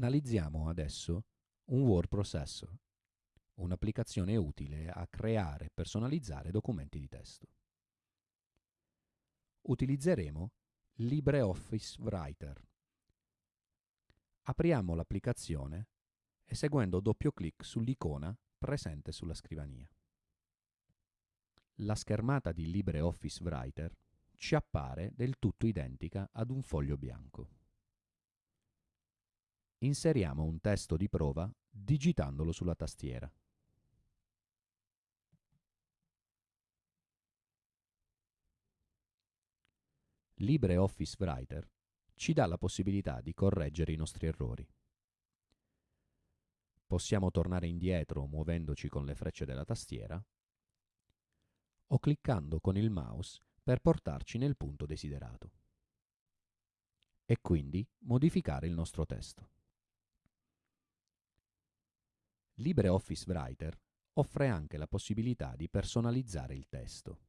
Analizziamo adesso un word processor, un'applicazione utile a creare e personalizzare documenti di testo. Utilizzeremo LibreOffice Writer. Apriamo l'applicazione eseguendo doppio clic sull'icona presente sulla scrivania. La schermata di LibreOffice Writer ci appare del tutto identica ad un foglio bianco. Inseriamo un testo di prova digitandolo sulla tastiera. LibreOffice Writer ci dà la possibilità di correggere i nostri errori. Possiamo tornare indietro muovendoci con le frecce della tastiera o cliccando con il mouse per portarci nel punto desiderato e quindi modificare il nostro testo. LibreOffice Writer offre anche la possibilità di personalizzare il testo.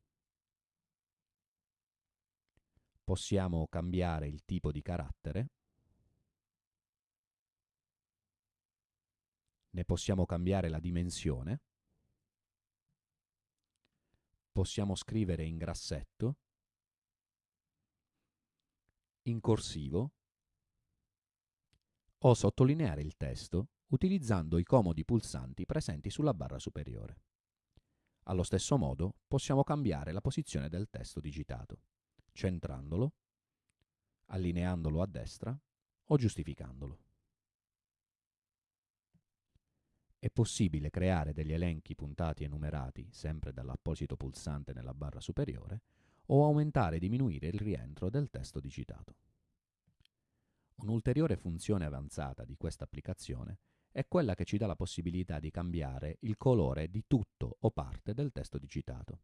Possiamo cambiare il tipo di carattere, ne possiamo cambiare la dimensione, possiamo scrivere in grassetto, in corsivo. O sottolineare il testo utilizzando i comodi pulsanti presenti sulla barra superiore. Allo stesso modo possiamo cambiare la posizione del testo digitato, centrandolo, allineandolo a destra o giustificandolo. È possibile creare degli elenchi puntati e numerati sempre dall'apposito pulsante nella barra superiore o aumentare e diminuire il rientro del testo digitato. Un'ulteriore funzione avanzata di questa applicazione è quella che ci dà la possibilità di cambiare il colore di tutto o parte del testo digitato,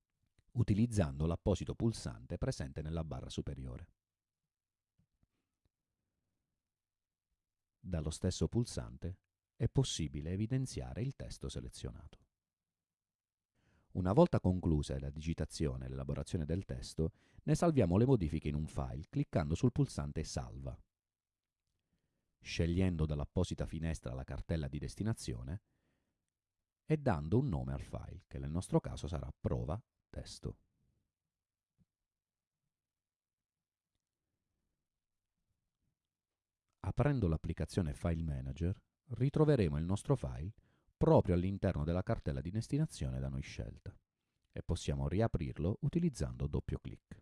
utilizzando l'apposito pulsante presente nella barra superiore. Dallo stesso pulsante è possibile evidenziare il testo selezionato. Una volta conclusa la digitazione e l'elaborazione del testo, ne salviamo le modifiche in un file cliccando sul pulsante Salva scegliendo dall'apposita finestra la cartella di destinazione e dando un nome al file, che nel nostro caso sarà prova testo. Aprendo l'applicazione File Manager, ritroveremo il nostro file proprio all'interno della cartella di destinazione da noi scelta e possiamo riaprirlo utilizzando doppio clic.